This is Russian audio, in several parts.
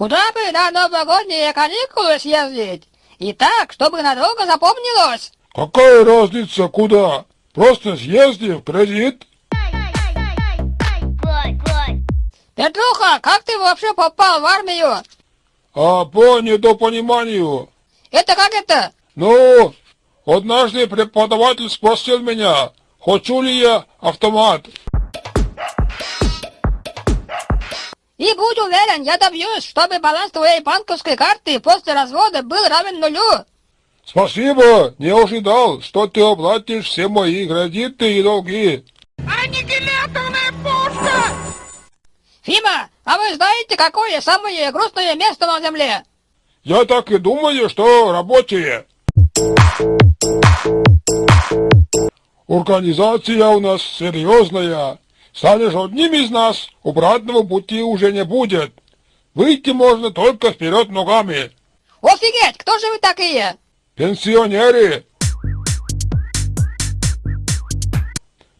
Куда бы на новогодние каникулы съездить? И так, чтобы надолго запомнилось. Какая разница куда? Просто съезди в кредит. Петруха, как ты вообще попал в армию? А по недопониманию. Это как это? Ну, однажды преподаватель спросил меня, хочу ли я автомат. Будь уверен, я добьюсь, чтобы баланс твоей банковской карты после развода был равен нулю. Спасибо, не ожидал, что ты оплатишь все мои кредиты и долги. Аннигиляторная пушка! Фима, а вы знаете, какое самое грустное место на Земле? Я так и думаю, что рабочие. Организация у нас серьезная. Станешь одним из нас, обратного пути уже не будет. Выйти можно только вперед ногами. Офигеть, кто же вы такие? Пенсионеры.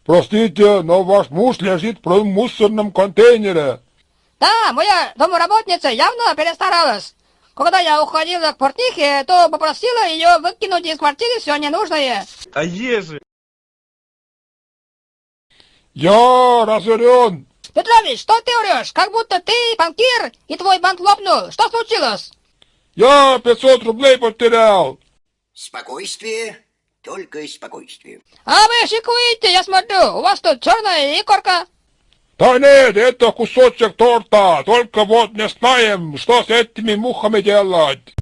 Простите, но ваш муж лежит в мусорном контейнере. Да, моя домработница явно перестаралась. Когда я уходила к портнихе, то попросила ее выкинуть из квартиры все ненужное. А ежи? Я разорен. Петрович, что ты орешь? Как будто ты банкир и твой банк лопнул. Что случилось? Я 500 рублей потерял. Спокойствие, только спокойствие. А вы шикуете, я смотрю. У вас тут черная икорка. Да нет, это кусочек торта. Только вот не знаем, что с этими мухами делать.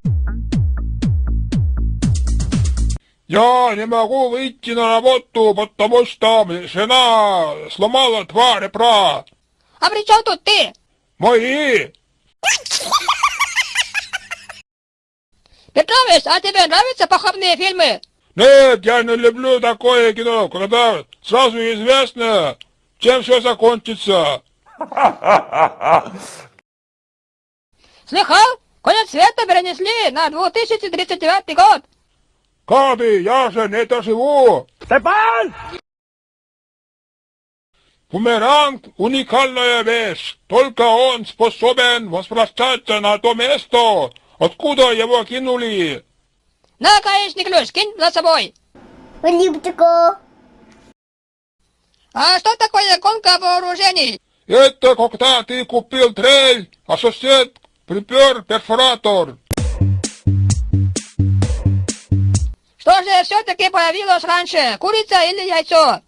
Я не могу выйти на работу, потому что жена сломала два ребра. А при чем тут ты? Мои. Петрович, а тебе нравятся похабные фильмы? Нет, я не люблю такое кино, когда сразу известно, чем все закончится. Слыхал? Конец света перенесли на 2039 год. Каби, я же не доживу. Степан! Бумеранг – уникальная вещь. Только он способен возвращаться на то место, откуда его кинули. На, гаечный ключ, кинь за собой. Липтико. А что такое гонка вооружений? Это когда ты купил трель, а сосед припер перфоратор. Же все-таки появилось раньше, курица или яйцо?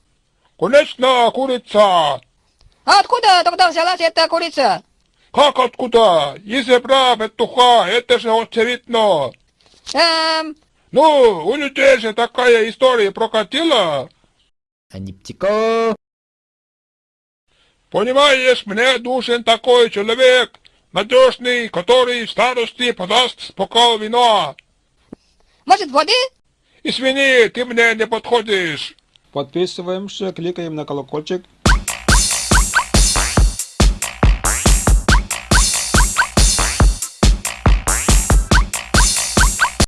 Конечно, курица. А откуда тогда взялась эта курица? Как откуда? Из ребра петуха, это же очевидно. Эм, Ну, у людей же такая история прокатила. Аниптико. Понимаешь, мне нужен такой человек, надежный, который в старости подаст бокал вина. может воды? Извини, ты мне не подходишь. Подписываемся, кликаем на колокольчик.